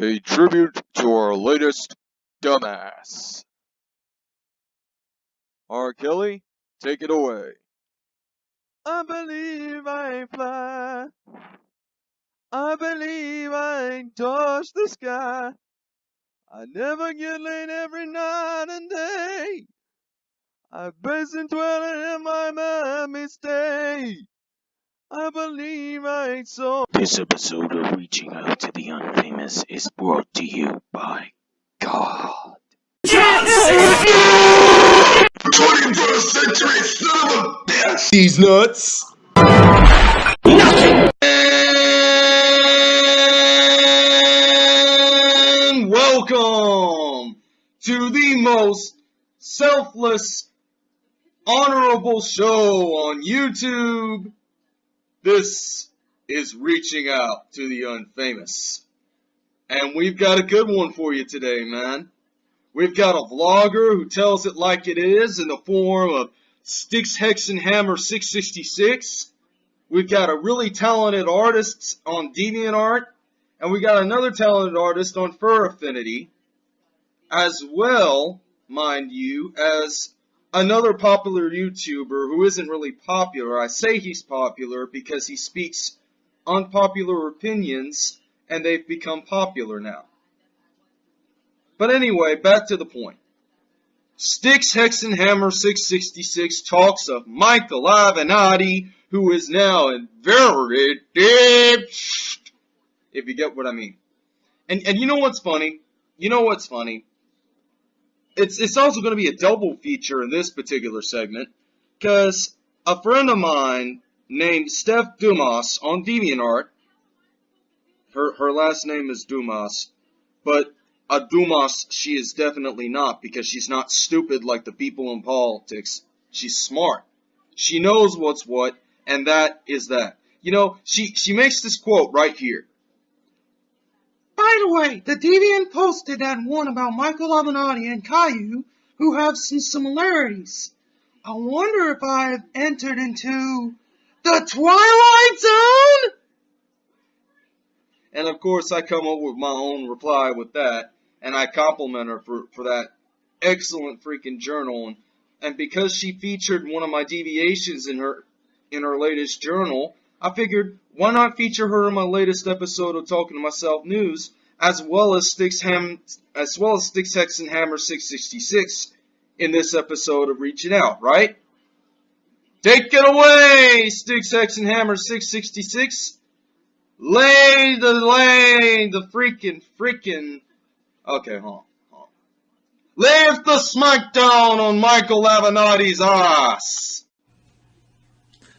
pay tribute to our latest dumbass. R. Kelly, take it away. I believe I fly. I believe I touch the sky. I never get late every night and day. I base and dwell in my Miami stay. I believe I saw. This episode of Reaching Out to the Unfamous is brought to you by God. 21st century son of a bitch! These nuts. And welcome to the most selfless, honorable show on YouTube. This is Reaching Out to the Unfamous. And we've got a good one for you today, man. We've got a vlogger who tells it like it is in the form of Sticks Hexenhammer 666. We've got a really talented artist on DeviantArt, and we got another talented artist on Fur Affinity, as well, mind you, as another popular YouTuber who isn't really popular. I say he's popular because he speaks unpopular opinions, and they've become popular now. But anyway, back to the point. Sticks Hexenhammer 666 talks of Michael Avenatti, who is now in very deep if you get what I mean. And and you know what's funny? You know what's funny? It's it's also going to be a double feature in this particular segment because a friend of mine named Steph Dumas on DeviantArt, her her last name is Dumas, but a Dumas she is definitely not because she's not stupid like the people in politics. She's smart. She knows what's what, and that is that. You know, she, she makes this quote right here. By the way, the Deviant posted that one about Michael Avenatti and Caillou, who have some similarities. I wonder if I have entered into the Twilight Zone? And of course, I come up with my own reply with that and I compliment her for, for that excellent freaking journal. And, and because she featured one of my deviations in her in her latest journal, I figured why not feature her in my latest episode of Talking to Myself News, as well as Sticks Ham as well as Sticks Hexenhammer 666 in this episode of Reaching Out, right? Take it away, Sticks Hammer 666. Lay the lay the freaking freaking Okay, hold on. Hold on. Lift the smackdown on Michael Avenatti's ass!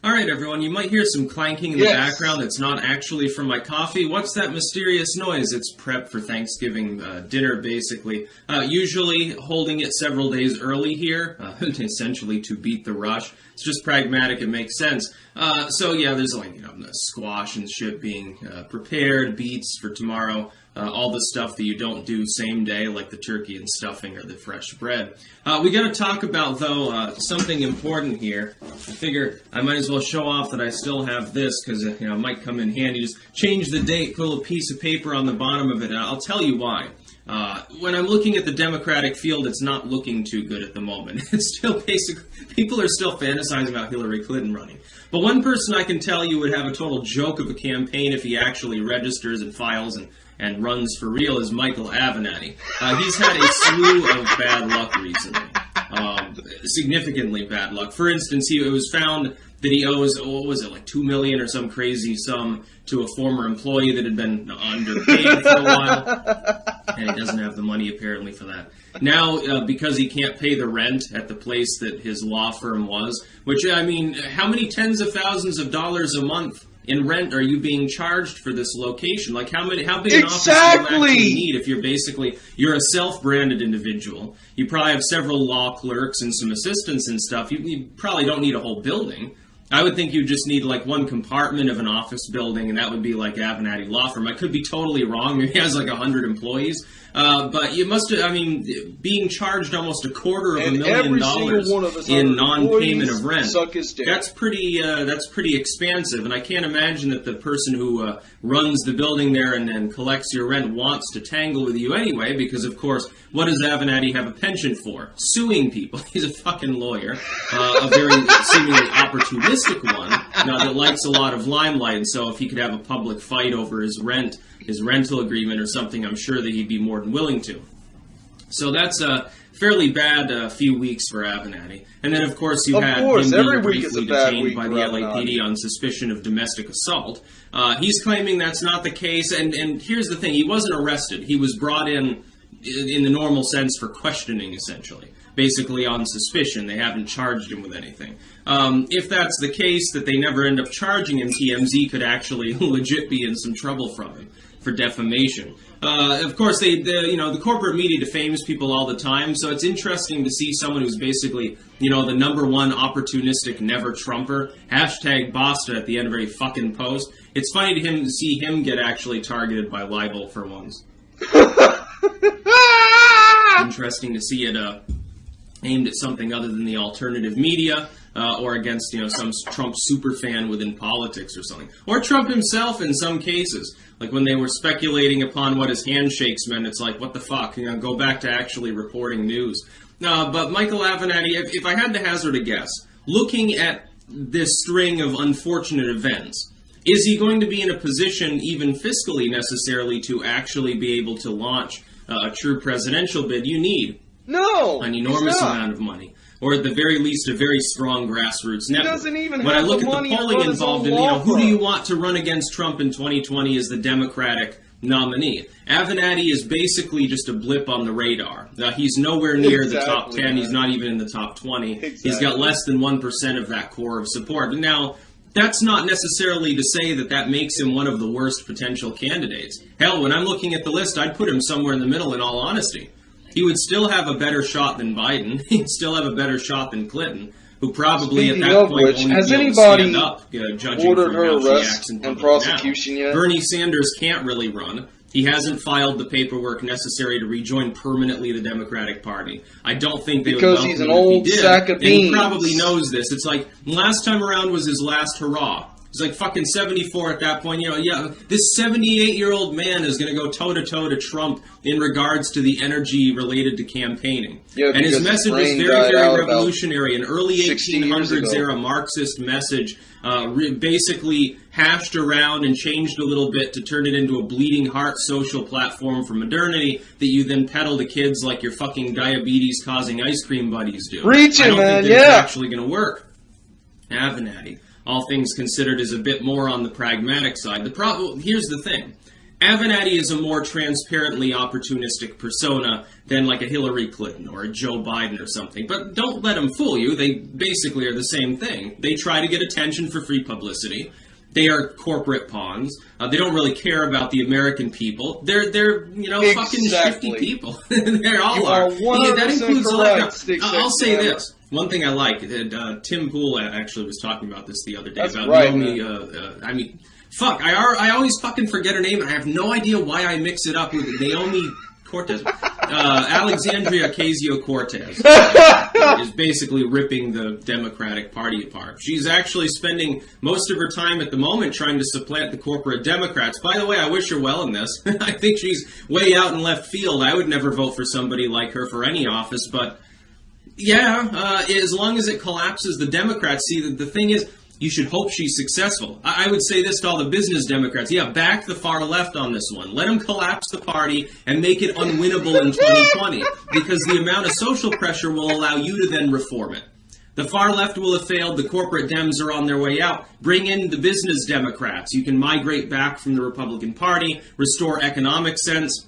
Alright everyone, you might hear some clanking in the background that's not actually from my coffee. What's that mysterious noise? It's prep for Thanksgiving uh, dinner, basically. Uh, usually holding it several days early here, uh, essentially to beat the rush. It's just pragmatic, it makes sense. Uh, so yeah, there's like, you know, squash and shit being uh, prepared, beets for tomorrow. Uh, all the stuff that you don't do same day, like the turkey and stuffing or the fresh bread. Uh, we got to talk about though uh, something important here. I figure I might as well show off that I still have this because you know it might come in handy. Just change the date, put a piece of paper on the bottom of it, and I'll tell you why. Uh, when I'm looking at the Democratic field, it's not looking too good at the moment. It's still basically people are still fantasizing about Hillary Clinton running. But one person I can tell you would have a total joke of a campaign if he actually registers and files and and runs for real is Michael Avenatti. Uh, he's had a slew of bad luck recently, um, significantly bad luck. For instance, he, it was found that he owes what was it like two million or some crazy sum to a former employee that had been underpaid for a while, and he doesn't have the money apparently for that. Now, uh, because he can't pay the rent at the place that his law firm was, which I mean, how many tens of thousands of dollars a month in rent are you being charged for this location? Like how many how big an office do you actually need if you're basically you're a self-branded individual. You probably have several law clerks and some assistants and stuff. You, you probably don't need a whole building. I would think you just need like one compartment of an office building, and that would be like Avenatti Law Firm. I could be totally wrong. Maybe he has like hundred employees, uh, but you must. I mean, being charged almost a quarter of And a million dollars single one of his in non-payment of rent. suck his dick. That's pretty. Uh, that's pretty expansive, and I can't imagine that the person who uh, runs the building there and, and collects your rent wants to tangle with you anyway. Because of course, what does Avenatti have a penchant for? Suing people. He's a fucking lawyer, uh, a very seemingly opportunistic one. Now that likes a lot of limelight, and so if he could have a public fight over his rent, his rental agreement or something, I'm sure that he'd be more than willing to. So that's a fairly bad uh, few weeks for Avenatti. And then, of course, you Of had course, him every being week is briefly detained week by the LAPD on suspicion of domestic assault. Uh, he's claiming that's not the case, and, and here's the thing: he wasn't arrested. He was brought in in in the normal sense for questioning, essentially. Basically on suspicion, they haven't charged him with anything. Um, if that's the case, that they never end up charging him, TMZ could actually legit be in some trouble from him for defamation. Uh, of course, they, the, you know, the corporate media defames people all the time, so it's interesting to see someone who's basically, you know, the number one opportunistic never Trumper, hashtag Basta at the end of every fucking post. It's funny to him to see him get actually targeted by libel for once. Interesting to see it uh, aimed at something other than the alternative media. Uh, or against you know some Trump super fan within politics or something, or Trump himself in some cases. Like when they were speculating upon what his handshakes meant, it's like what the fuck? You know, go back to actually reporting news. Uh, but Michael Avenatti, if, if I had to hazard a guess, looking at this string of unfortunate events, is he going to be in a position, even fiscally necessarily, to actually be able to launch uh, a true presidential bid? You need No, an enormous amount of money, or at the very least, a very strong grassroots network. doesn't even when I look the at the polling involved in, you know, who do you want to run against Trump in 2020 as the Democratic nominee? Avenatti is basically just a blip on the radar. Now, he's nowhere near the top Exactly, 10. He's not even in the top 20. He's got less than 1% of that core of support. Now, that's not necessarily to say that that makes him one of the worst potential candidates. Hell, when I'm looking at the list, I'd put him somewhere in the middle in all honesty. He would still have a better shot than Biden. He'd still have a better shot than Clinton, who probably Speaking at that point which, won't has anybody stand up, uh, judging ordered from her arrest acts and prosecution now. yet? Bernie Sanders can't really run. He hasn't filed the paperwork necessary to rejoin permanently the Democratic Party. I don't think they Because would he's an old he did. sack of and he probably knows this. It's like last time around was his last hurrah. He's like fucking 74 at that point. You know, yeah, this 78 year old man is going to go toe to toe to Trump in regards to the energy related to campaigning. Yeah, and his message was brain very, very revolutionary. An early 60 years 1800s ago. era Marxist message, uh, re- basically hashed around and changed a little bit to turn it into a bleeding heart social platform for modernity that you then peddle to kids like your fucking diabetes causing ice cream buddies do. Preach I it, don't man, think that it's yeah. actually going to work. Avenatti, all things considered, is a bit more on the pragmatic side. The problem here's the thing. Avenatti is a more transparently opportunistic persona than like a Hillary Clinton or a Joe Biden or something. But don't let them fool you. They basically are the same thing. They try to get attention for free publicity. They are corporate pawns. Uh, they don't really care about the American people. They're they're you know fucking Exactly. shifty people. they all You are. are 100% that includes a lot. correct, Stick I'll say this. One thing I like, uh, uh, Tim Pool actually was talking about this the other day That's about right, Naomi. Uh, uh, I mean, fuck, I are, I always fucking forget her name, and I have no idea why I mix it up with Naomi Cortez, uh, Alexandria Ocasio Cortez is basically ripping the Democratic Party apart. She's actually spending most of her time at the moment trying to supplant the corporate Democrats. By the way, I wish her well in this. I think she's way out in left field. I would never vote for somebody like her for any office, but yeah, uh, as long as it collapses the Democrats. See, the, the thing is, you should hope she's successful. I, I would say this to all the business Democrats. Yeah, back the far left on this one. Let them collapse the party and make it unwinnable in 2020 because the amount of social pressure will allow you to then reform it. The far left will have failed. The corporate Dems are on their way out. Bring in the business Democrats. You can migrate back from the Republican Party, restore economic sense,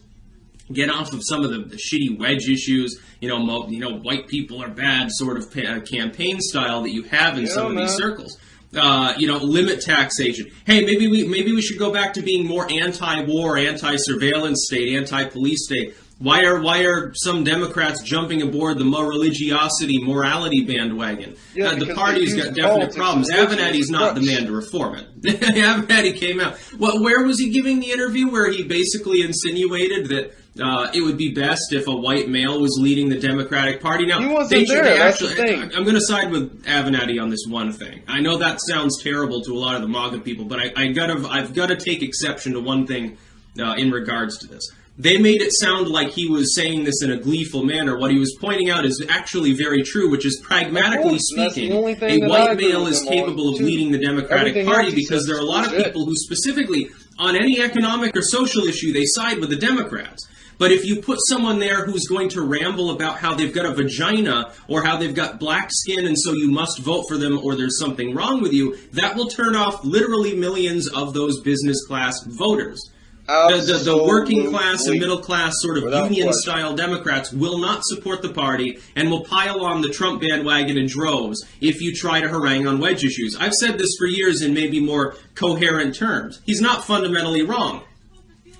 get off of some of the, the shitty wedge issues, you know, mo- you know, white people are bad sort of pa- uh, campaign style that you have in Yeah, some of these circles. Uh, you know, limit taxation. Hey, maybe we maybe we should go back to being more anti-war, anti-surveillance state, anti-police state. Why are why are some Democrats jumping aboard the more religiosity, morality bandwagon? Yeah, uh, the party's got definite problems. Avenatti's not the man to reform it. Avenatti came out. Well, where was he giving the interview where he basically insinuated that uh, it would be best if a white male was leading the Democratic Party? Now, He wasn't they there, they that's the actually- thing. I'm going to side with Avenatti on this one thing. I know that sounds terrible to a lot of the MAGA people, but I, I gotta, I've got to take exception to one thing uh, in regards to this. They made it sound like he was saying this in a gleeful manner. What he was pointing out is actually very true, which is pragmatically course, and that's the speaking, a white male is capable of too. leading the Democratic Party because there are a lot of people who specifically, on any economic or social issue, they side with the Democrats. But if you put someone there who's going to ramble about how they've got a vagina or how they've got black skin and so you must vote for them or there's something wrong with you, that will turn off literally millions of those business class voters. The, the, the working class and middle class sort of Without union question. style Democrats will not support the party and will pile on the Trump bandwagon in droves if you try to harangue on wedge issues. I've said this for years in maybe more coherent terms. He's not fundamentally wrong.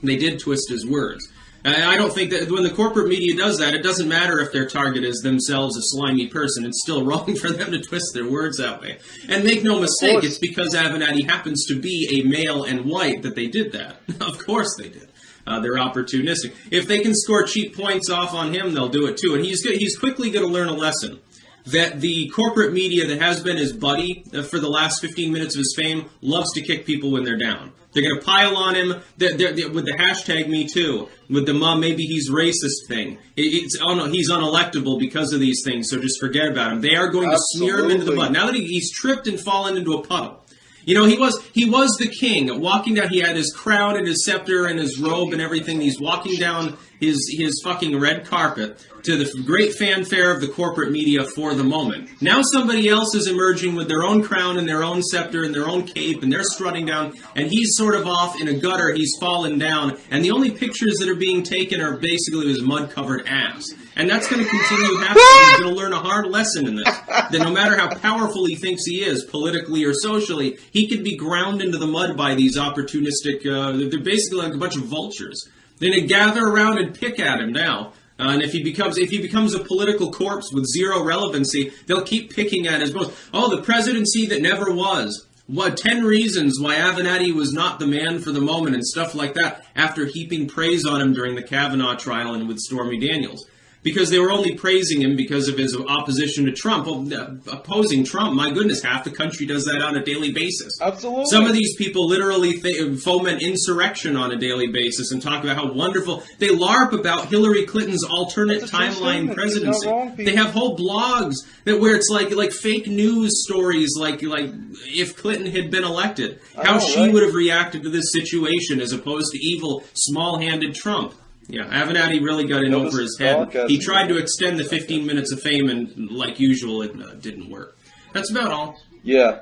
They did twist his words. I I don't think that when the corporate media does that, it doesn't matter if their target is themselves a slimy person. It's still wrong for them to twist their words that way. And make no mistake, it's because Avenatti happens to be a male and white that they did that. of course they did. Uh, they're opportunistic. If they can score cheap points off on him, they'll do it too. And he's go- he's quickly going to learn a lesson that the corporate media that has been his buddy uh, for the last 15 minutes of his fame loves to kick people when they're down. They're going to pile on him they're, they're- with the hashtag Me Too, with the mom maybe he's racist thing. It- it's oh no, he's unelectable because of these things, so just forget about him. They are going to smear him into the Absolutely. mud. Now that he, he's tripped and fallen into a puddle. You know, he was he was the king. Walking down, he had his crown and his scepter and his robe and everything. He's walking down his his fucking red carpet to the great fanfare of the corporate media for the moment. Now somebody else is emerging with their own crown and their own scepter and their own cape, and they're strutting down, and he's sort of off in a gutter. He's fallen down, and the only pictures that are being taken are basically his mud-covered ass. And that's going to continue happening. He's going to learn a hard lesson in this. That no matter how powerful he thinks he is, politically or socially, he could be ground into the mud by these opportunistic. Uh, they're basically like a bunch of vultures. They're gather around and pick at him now. Uh, and if he becomes if he becomes a political corpse with zero relevancy, they'll keep picking at his bones. Oh, the presidency that never was. What ten reasons why Avenatti was not the man for the moment and stuff like that after heaping praise on him during the Kavanaugh trial and with Stormy Daniels. Because they were only praising him because of his opposition to Trump. Well, opposing Trump, my goodness, half the country does that on a daily basis. Absolutely. Some of these people literally th- foment insurrection on a daily basis and talk about how wonderful they LARP about Hillary Clinton's alternate That's a true timeline presidency. wrong, they have whole blogs that where it's like like fake news stories, like like if Clinton had been elected, how know, she right? would have reacted to this situation as opposed to evil, small-handed Trump. Yeah, Avenatti really got in over his head. He tried to extend the 15 minutes of fame, and like usual, it uh, didn't work. That's about all. Yeah,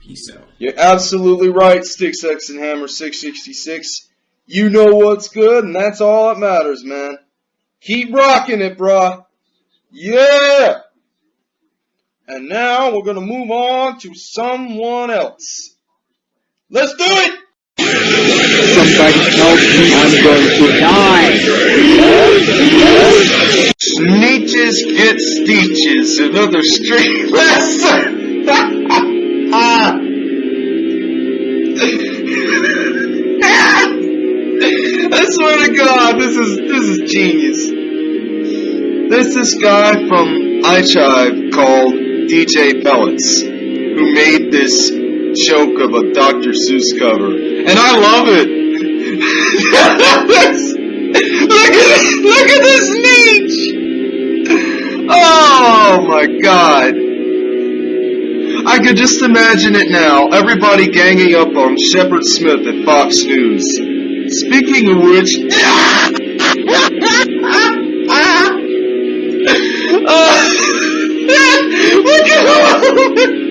Peace out. you're absolutely right, Sticks Hexenhammer 666. You know what's good, and that's all that matters, man. Keep rocking it, bruh. Yeah! And now we're gonna move on to someone else. Let's do it! Somebody help me, I'm going to die. Sneetches get steeches, another street lesson. I swear to God, this is this is genius. There's this guy from iChive called DJ Pellets who made this joke of a Dr. Seuss cover, and I love it. look at look at this niche. Oh my God. I could just imagine it now. Everybody ganging up on Shepard Smith at Fox News. Speaking of which, Uh, look at him!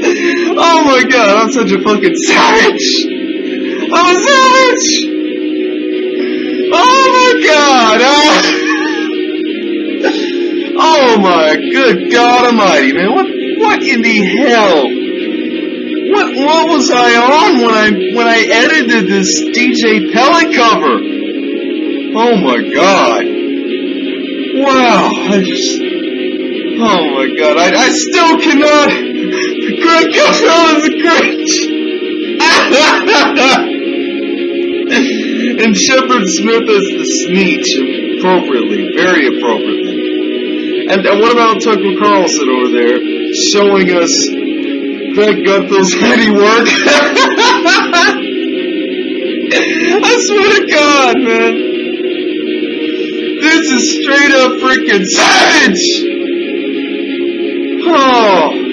Oh my god, I'm such a fucking savage! I'm a savage! Oh my god! Ah. Oh my good God Almighty, man! What what in the hell? What what was I on when I when I edited this DJ Pellet cover? Oh my god. Wow, I just, oh my god, I, I still cannot, Greg Gutfeld is a Grinch! and Shepard Smith is the Sneetch, appropriately, very appropriately. And, and what about Tucker Carlson over there, showing us Greg Gutfeld's handiwork? I swear to God, man. This is straight up freaking savage! Oh.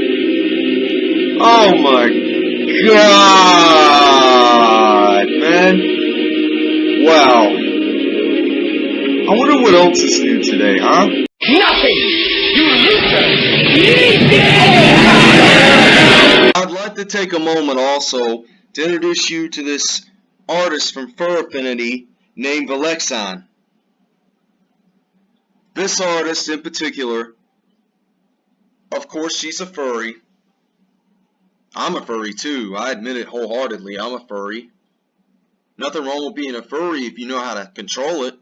Oh my god, man. Wow. I wonder what else is new today, huh? Nothing! You loser! I'd like to take a moment also to introduce you to this artist from Fur Affinity named Alexon. This artist in particular, of course she's a furry. I'm a furry too. I admit it wholeheartedly. I'm a furry. Nothing wrong with being a furry if you know how to control it.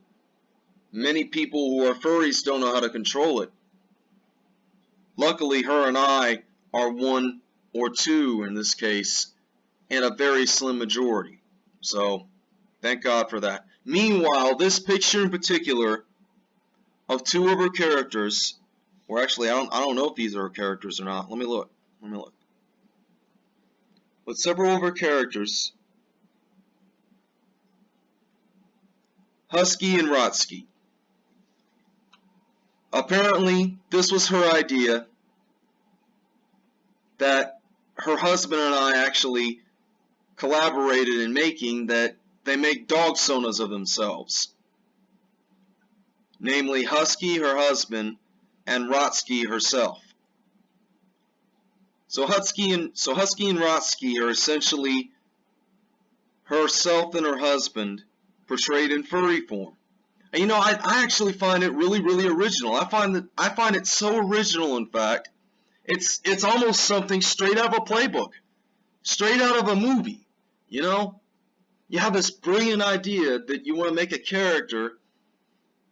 Many people who are furries don't know how to control it. Luckily, her and I are one or two in this case, and a very slim majority. So, thank God for that. Meanwhile, this picture in particular of two of her characters, or actually, I don't, I don't know if these are her characters or not. Let me look. Let me look. With several of her characters, Husky and Rotsky. Apparently, this was her idea that her husband and I actually collaborated in making that they make dog sonas of themselves. Namely, Husky, her husband, and Rotsky herself. So Husky and so Husky and Rotsky are essentially herself and her husband portrayed in furry form. And you know, I, I actually find it really, really original. I find that I find it so original, in fact, it's it's almost something straight out of a playbook, straight out of a movie. You know, you have this brilliant idea that you want to make a character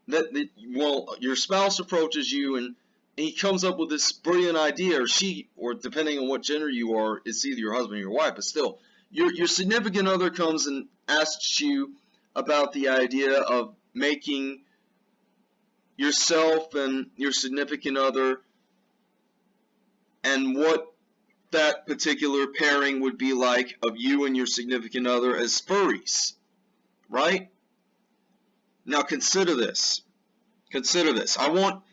that, that well, your spouse approaches you and he comes up with this brilliant idea, or she, or depending on what gender you are, it's either your husband or your wife, but still, your your significant other comes and asks you about the idea of making yourself and your significant other and what that particular pairing would be like of you and your significant other as furries, right? Now consider this. Consider this. I want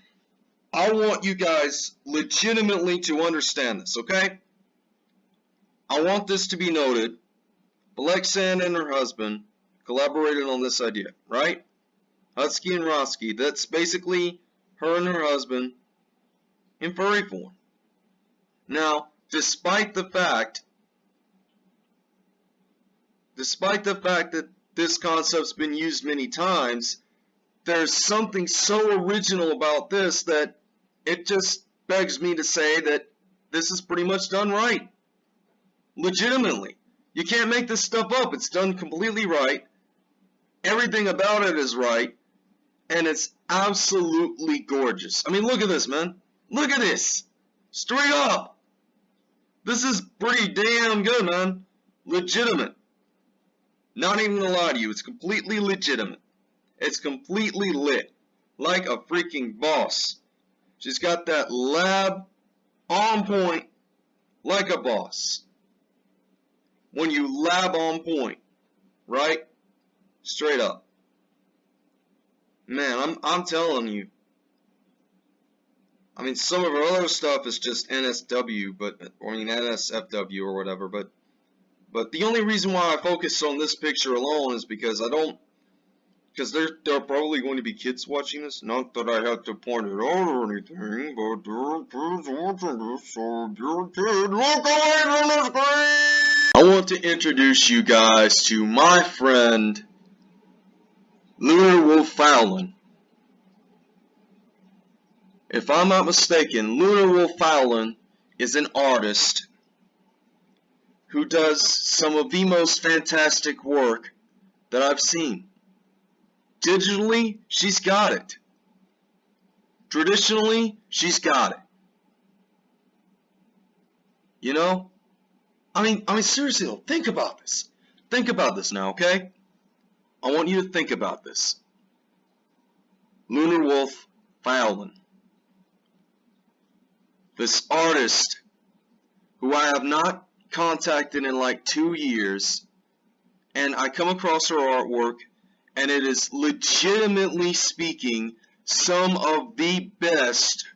I want you guys legitimately to understand this, okay? I want this to be noted. Alexan and her husband collaborated on this idea, right? Husky and Rotsky. That's basically her and her husband in furry form. Now, despite the fact, despite the fact that this concept's been used many times, there's something so original about this that it just begs me to say that this is pretty much done right. Legitimately. You can't make this stuff up. It's done completely right. Everything about it is right. And it's absolutely gorgeous. I mean, look at this, man. Look at this. Straight up. This is pretty damn good, man. Legitimate. Not even gonna lie to you, it's completely legitimate. It's completely lit. Like a freaking boss. She's got that lab on point like a boss. When you lab on point, right? Straight up. Man, I'm I'm telling you, I mean, some of our other stuff is just NSW, but or I mean NSFW or whatever. But but the only reason why I focus on this picture alone is because I don't because there there are probably going to be kids watching this. Not that I have to point it out or anything, but there are kids watching this, so dear kid, look away from the screen. I want to introduce you guys to my friend Lunar Wolf Fowlin. If I'm not mistaken, Lunar Wolf Fowlin is an artist who does some of the most fantastic work that I've seen. Digitally, she's got it. Traditionally, she's got it. You know? I mean, I mean seriously think about this. Think about this now, okay? I want you to think about this. Lunar Wolf Fallon. This artist who I have not contacted in like two years, and I come across her artwork, and it is legitimately speaking some of the best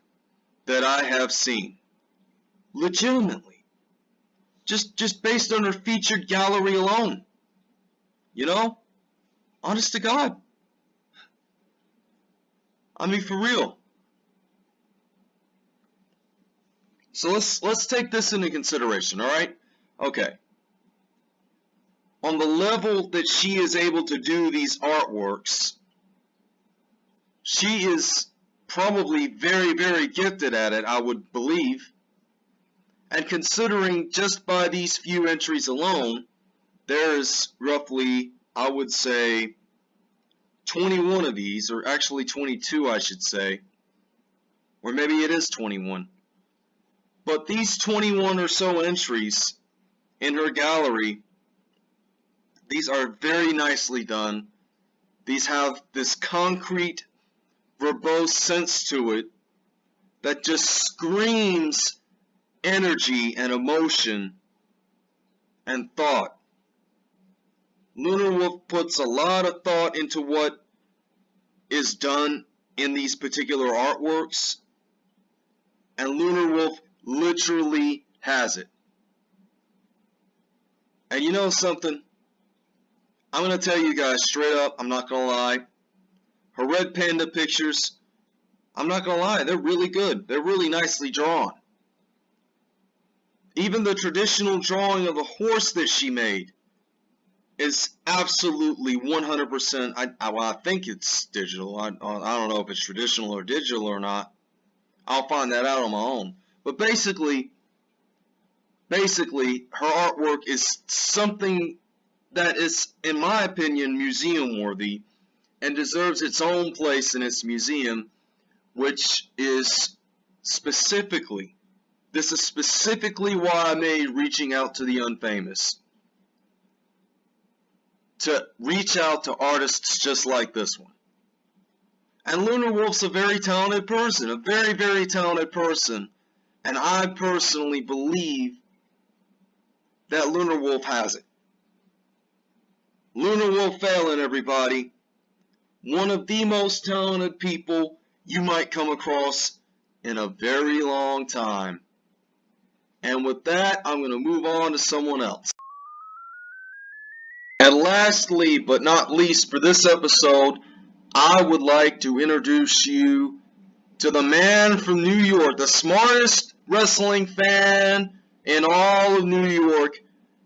that I have seen. Legitimately. Just just based on her featured gallery alone. You know? Honest to God. I mean for real. So let's let's take this into consideration, all right? Okay. On the level that she is able to do these artworks, she is probably very, very gifted at it, I would believe. And considering just by these few entries alone, there's roughly, I would say, 21 of these, or actually 22, I should say. Or maybe it is 21. But these 21 or so entries in her gallery, these are very nicely done. These have this concrete, verbose sense to it that just screams energy and emotion and thought. Lunar Wolf puts a lot of thought into what is done in these particular artworks, and Lunar Wolf literally has it. And you know something? I'm going to tell you guys straight up, I'm not going to lie. Her red panda pictures, I'm not going to lie, they're really good. They're really nicely drawn. Even the traditional drawing of a horse that she made is absolutely 100%, I, I, well, I think it's digital. I, I don't know if it's traditional or digital or not. I'll find that out on my own. But basically, basically, her artwork is something that is, in my opinion, museum worthy and deserves its own place in its museum, which is specifically, this is specifically why I made reaching out to the unfamous. To reach out to artists just like this one. And Lunar Wolf's a very talented person, a very, very talented person. And I personally believe that Lunar Wolf has it. Lunar Wolf Fallon, everybody. One of the most talented people you might come across in a very long time. And with that, I'm going to move on to someone else. And lastly, but not least for this episode, I would like to introduce you to the man from New York, the smartest wrestling fan in all of New York,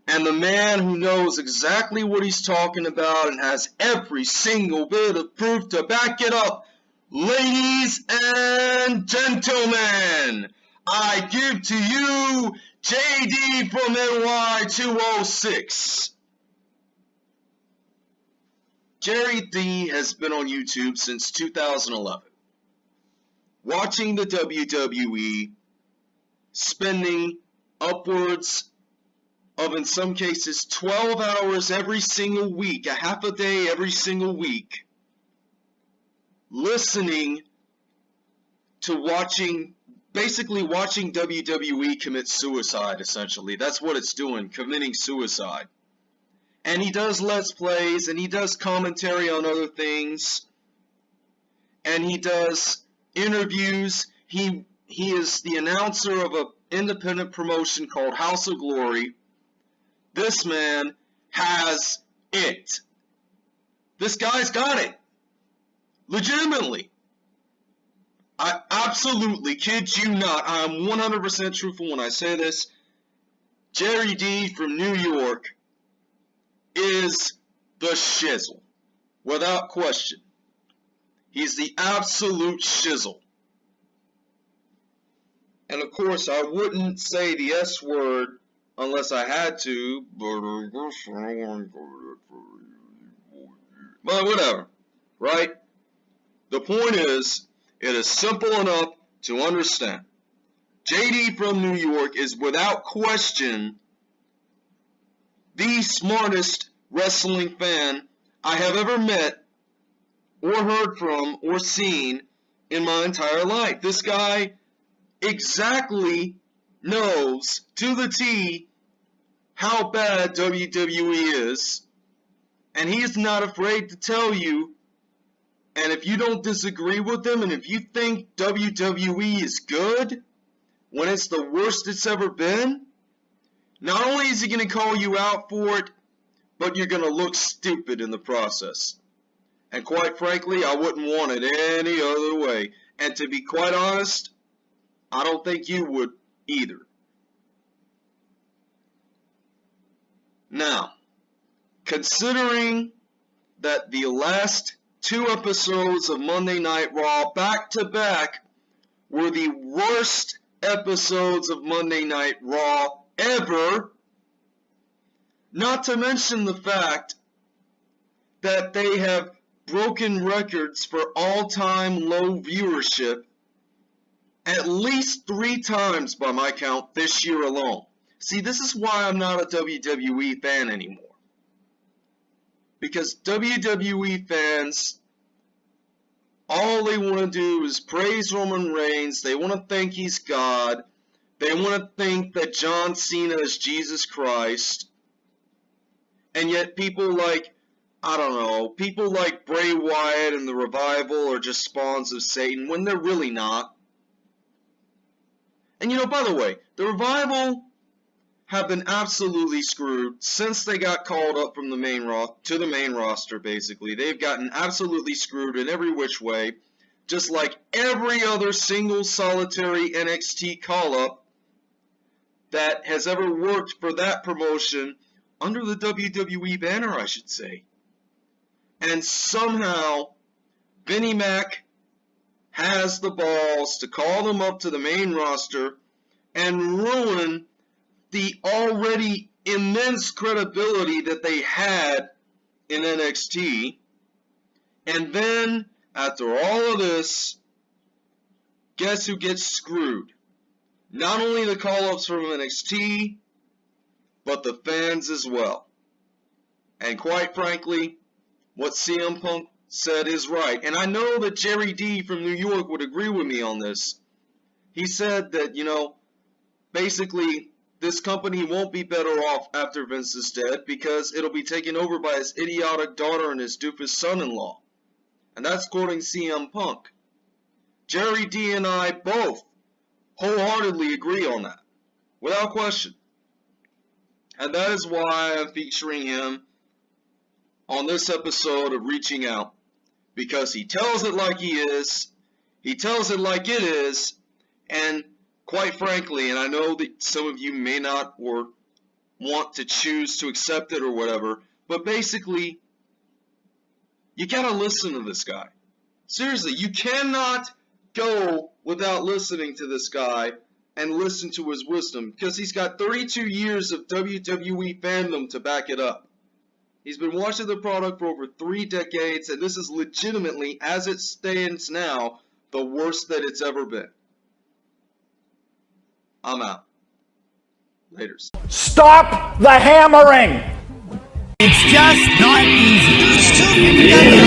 and the man who knows exactly what he's talking about and has every single bit of proof to back it up. Ladies and gentlemen, I give to you JD from NY206. Jerry D has been on YouTube since 2011. Watching the WWE, spending upwards of, in some cases, 12 hours every single week, a half a day every single week, listening to watching, basically watching WWE commit suicide, essentially. That's what it's doing, committing suicide. And he does Let's Plays, and he does commentary on other things, and he does interviews. He he is the announcer of an independent promotion called House of Glory. This man has it. This guy's got it. Legitimately. I absolutely kid you not. I am 100% truthful when I say this. Jerry D from New York is the shizzle. Without question. He's the absolute shizzle. And of course, I wouldn't say the S word unless I had to, but I guess I want to But whatever. right? The point is, it is simple enough to understand. JD from New York is without question the smartest wrestling fan I have ever met or heard from or seen in my entire life. This guy exactly knows to the T how bad WWE is, and he is not afraid to tell you. And if you don't disagree with him, and if you think WWE is good when it's the worst it's ever been, not only is he going to call you out for it, but you're going to look stupid in the process. And quite frankly, I wouldn't want it any other way. And to be quite honest, I don't think you would either. Now, considering that the last two episodes of Monday Night Raw back to back were the worst episodes of Monday Night Raw ever, not to mention the fact that they have broken records for all-time low viewership at least three times by my count this year alone. See, this is why I'm not a WWE fan anymore. Because WWE fans, all they want to do is praise Roman Reigns. They want to think he's God. They want to think that John Cena is Jesus Christ. And yet people like, I don't know, people like Bray Wyatt and the Revival are just spawns of Satan when they're really not. And you know, by the way, the Revival have been absolutely screwed since they got called up from the main ro- to the main roster basically. They've gotten absolutely screwed in every which way, just like every other single solitary NXT call up that has ever worked for that promotion under the WWE banner, I should say. And somehow Vinnie Mac has the balls to call them up to the main roster and ruin the already immense credibility that they had in NXT. And then, after all of this, guess who gets screwed? Not only the call-ups from NXT, but the fans as well. And quite frankly, what CM Punk said is right. And I know that Jerry D from New York would agree with me on this. He said that, you know, basically this company won't be better off after Vince is dead because it'll be taken over by his idiotic daughter and his doofus son-in-law. And that's quoting CM Punk. Jerry D and I both wholeheartedly agree on that. Without question. And that is why I'm featuring him on this episode of Reaching Out. Because he tells it like he is, he tells it like it is, and quite frankly, and I know that some of you may not or want to choose to accept it or whatever, but basically, you gotta listen to this guy. Seriously, you cannot go without listening to this guy and listen to his wisdom because he's got 32 years of WWE fandom to back it up. He's been watching the product for over three decades, and this is legitimately, as it stands now, the worst that it's ever been. I'm out. Laters. Stop the hammering! It's just not easy.